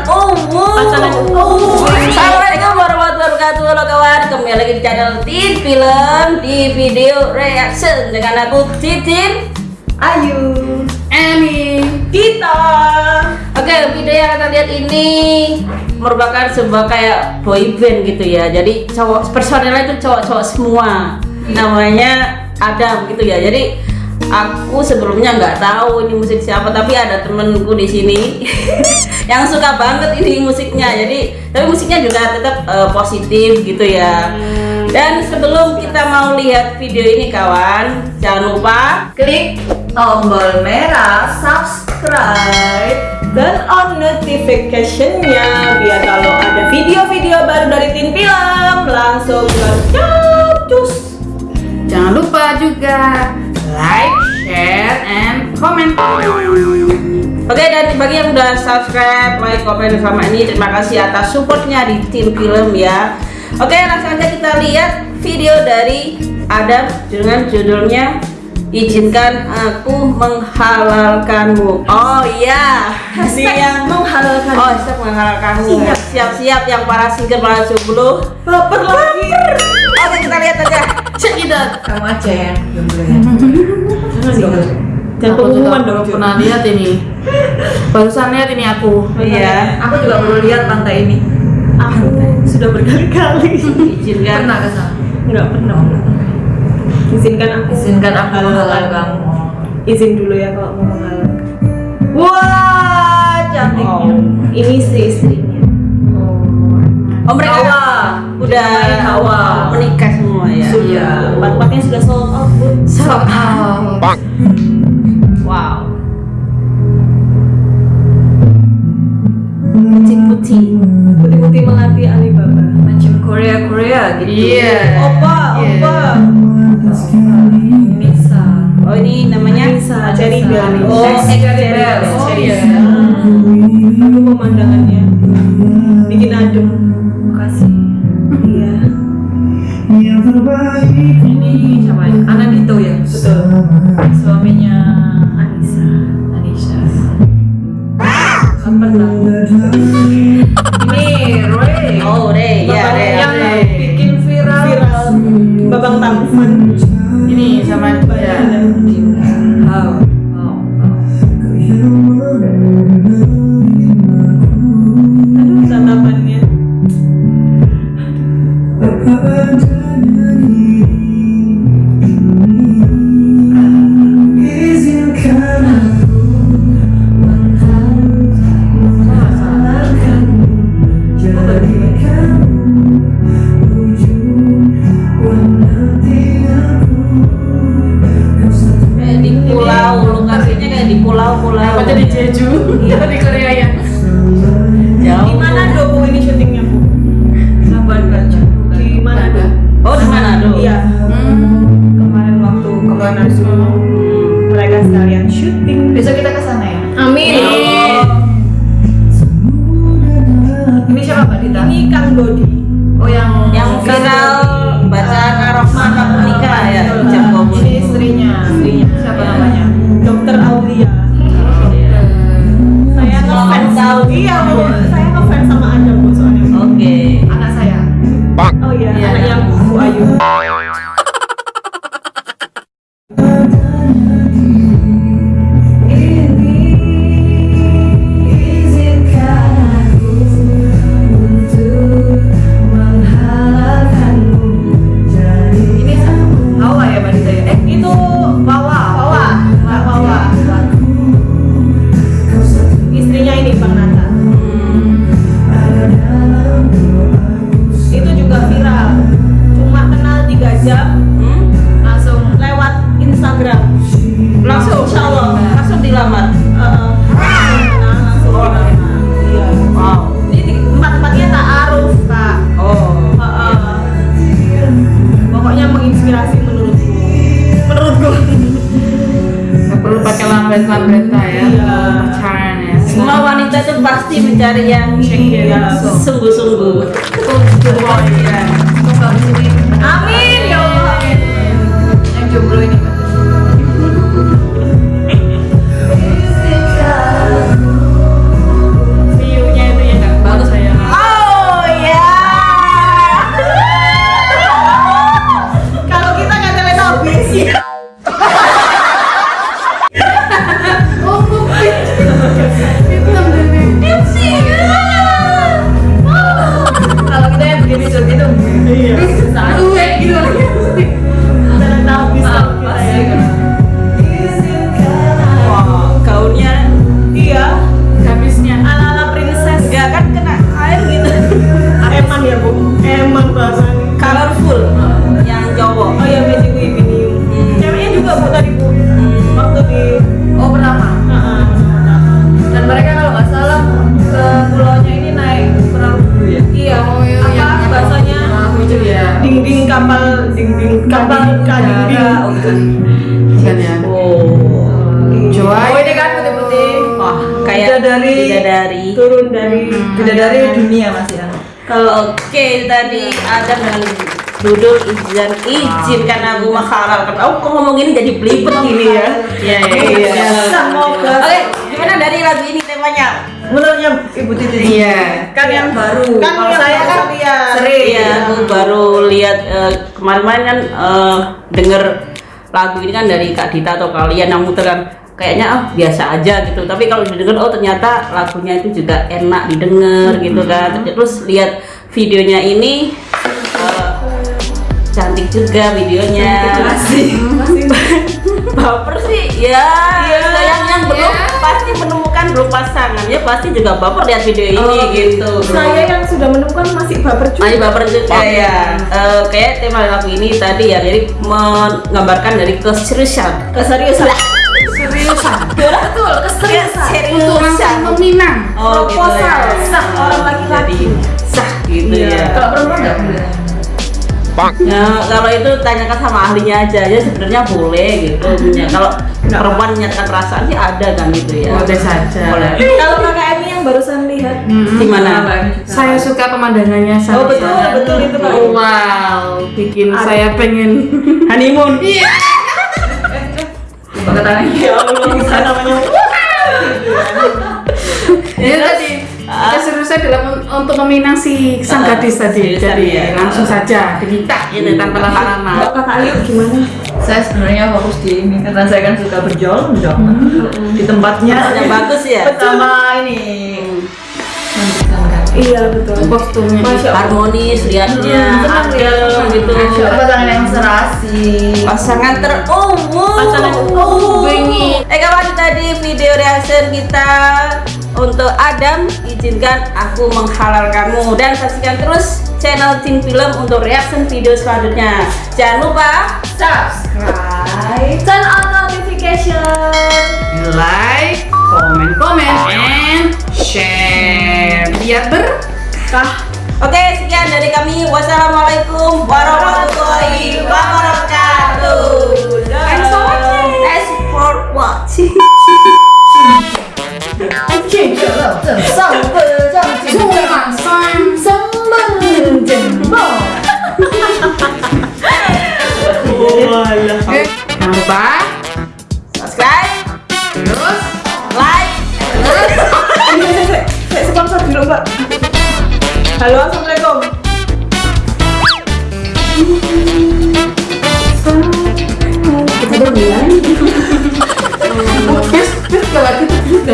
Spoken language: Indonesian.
pasangan terumum. Assalamualaikum warahmatullahi wabarakatuh. Halo kawan. Kembali lagi di channel Tin Film. Di video reaction dengan aku Titin. Ayu. Emi Kita Oke video yang kita lihat ini merupakan sebuah kayak boy band gitu ya. Jadi cowok personelnya itu cowok-cowok semua. Namanya Adam gitu ya. Jadi aku sebelumnya nggak tahu ini musik siapa tapi ada temenku di sini yang suka banget ini musiknya. Jadi tapi musiknya juga tetap eh, positif gitu ya. Dan sebelum kita mau lihat video ini kawan jangan lupa Klik tombol merah subscribe dan on notification-nya biar kalau ada video-video baru dari Tin Film langsung cus Jangan lupa juga like, share, and comment Oke dan bagi yang udah subscribe, like, komen sama ini terima kasih atas supportnya di tim film ya. Oke langsung aja kita lihat video dari Adam dengan judulnya izinkan aku menghalalkanmu. Oh iya, ini yang menghalalkan oh siap menghalalkanmu. Siap. Siap-siap yang para single para jomblo. baper lagi Oke kita lihat aja. Check it out kamu aja yang jomblo ya juga pengumuman dong belum pernah lihat ini. Barusan lihat ini aku. Iya. aku juga baru lihat pantai ini. Aku sudah berkali-kali. Izinkan. pernah ke sana? Nggak pernah. Izinkan aku izinkan aku menghalal kamu. Izin dulu ya kalau mau menghalalkan wah cantiknya Oh. ini istri istrinya. Oh mereka Hawa. udah Hawa. menikah ya. Iya. empat-empatnya sudah sold out bun Soal Wow. putih-putih. Putih-putih melati Alibaba. Macam Korea Korea gitu. Iya. Opa Iya. opa. Bisa. Oh ini namanya Anissa Cherry Bell. Oh, Cherry Bell. Oh iya aku pemandangannya. Bikin adem. Makasih iya ini siapa? Ini Anandito ya? Betul. Suaminya Anissa. Lah. Ini Roy. Oh Ray ya Ray. yang Ray. bikin viral. Viral. Babang tampan Ini sama ya. Kayak di pulau-pulau. Apa jadi Jeju? Iya di Korea ya Jauh. di mana do Bu, ini syutingnya bu Sabar baca. di mana do Oh di mana tuh? iya Hmm. kemarin waktu ke mana mereka sekalian syuting Besok kita ke sana ya. amin Ini siapa Mbak Dita? ini Kang Dodi Oh yang Yang viral jam Hmm? Langsung lewat Instagram Langsung Insya Allah langsung dilamar. Heeh. langsung kenal langsung kenal iya Wow. ini empat-empatnya tak aruf kak Oh. Heeh. pokoknya menginspirasi menurutku menurutku Gak perlu pakai lambet-lambeta ya Iya. Pacaran ya Semua wanita itu pasti mencari yang sungguh-sungguh. Oh iya. Semoga amin Yang jomblo oh apa iya, bahasanya dingding ya. ding kapal dinding kapal ding ding bukan ya oh joy oh ini kan putih putih wah kayak bidadari bidadari turun dari hmm. bidadari dunia mas ya kalau oke tadi ada dengan Dudul izin izinkan aku menghalalkan. Aku kok ngomongin jadi pelipet gini ya. Iya iya iya. iya, iya. Oke, gimana dari lagu ini temanya? Menurutnya ibu Titi. Iya. Kan yang baru. Kan Kalau yang saya baru kan lihat. sering. Iya, aku baru lihat eh, kemarin-kemarin kan eh, denger lagu ini kan dari Kak Dita atau kalian yang muter kan kayaknya ah biasa aja gitu tapi kalau didengar oh ternyata lagunya itu juga enak didengar gitu kan terus lihat videonya ini eh, cantik juga videonya baper sih ya yang yang belum pasti menemukan belum pasangan ya pasti juga baper lihat video ini gitu saya yang sudah menemukan masih baper juga. Masih baper juga ya. Eh, kayak tema lagu ini tadi ya, jadi menggambarkan dari keseriusan. Keseriusan. Seriusan. Betul, keseriusan. Keseriusan. meminang. Oh, gitu Proposal ya. sah orang laki-laki. Sah gitu ya. Kalau perempuan nggak boleh. Ya, kalau itu tanyakan sama ahlinya aja ya sebenarnya boleh gitu. Ya, kalau perempuan menyatakan perasaan sih ada kan gitu ya. Boleh saja. Boleh. Kalau kakak Emi yang barusan lihat. Gimana? Saya suka pemandangannya Oh sangat. betul betul itu. Oh, wow, bikin saya pengen Honeymoon. Pakai tangan. Ya Allah, bisa namanya. Ya tadi keseriusan dalam un- untuk meminang si sang Ah, gadis tadi. keseriusan, Jadi ya. langsung saja diminta gitu tanpa lama-lama. Kakak Ayu gimana? Saya sebenarnya fokus di ini karena saya kan suka berjualan dong di tempatnya. Yang bagus ya. Sama ini. Iya betul. Kostumnya Masya. Harmonis liatnya, senang ya. adem gitu. Pasangan yang serasi. pasangan terumum Pasangan terumum. eh kawan tadi video reaction kita untuk Adam izinkan aku menghalalkanmu dan saksikan terus channel Tim Film untuk reaction video selanjutnya jangan lupa Subscribe. Turn on notification. like, komen, komen, and share biar berkah. oke sekian dari kami wassalamualaikum warahmatullahi wabarakatuh Saya